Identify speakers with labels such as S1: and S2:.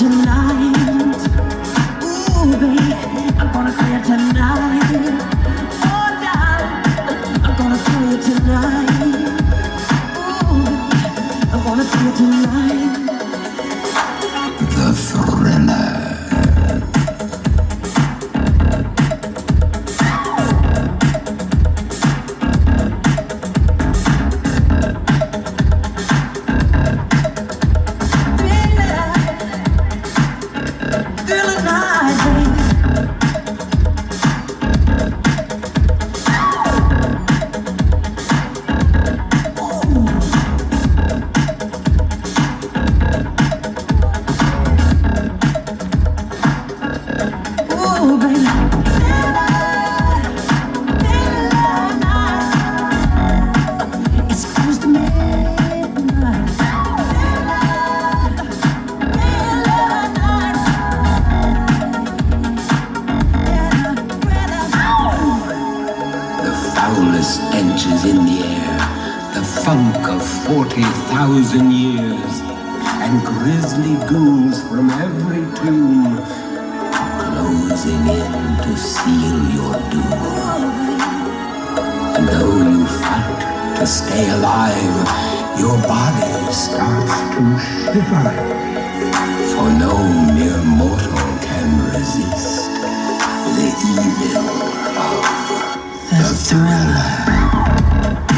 S1: tonight. Ooh, I'm gonna tonight. I'm gonna tonight. Ooh, I'm tonight.
S2: The is in the air, the funk of 40,000 years, and grisly ghouls from every tomb are closing in to seal your doom. And though you fight to stay alive, your body starts to shiver, for no mere mortal can resist the evil of the thriller. Bye.